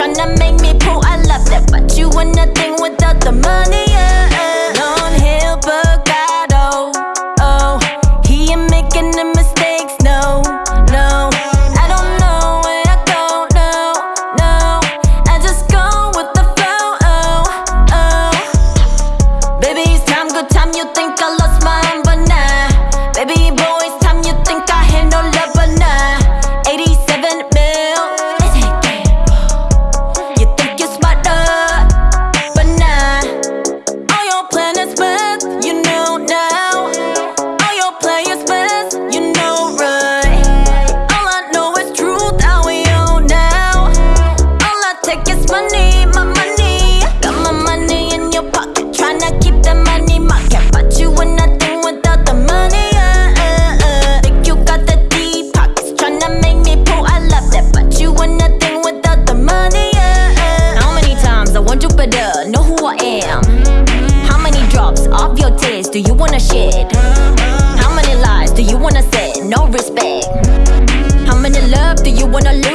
Tryna make me pull, I love that. But you were nothing without the money? know who I am How many drops of your tears do you wanna shed? How many lies do you wanna say? No respect How many love do you wanna live?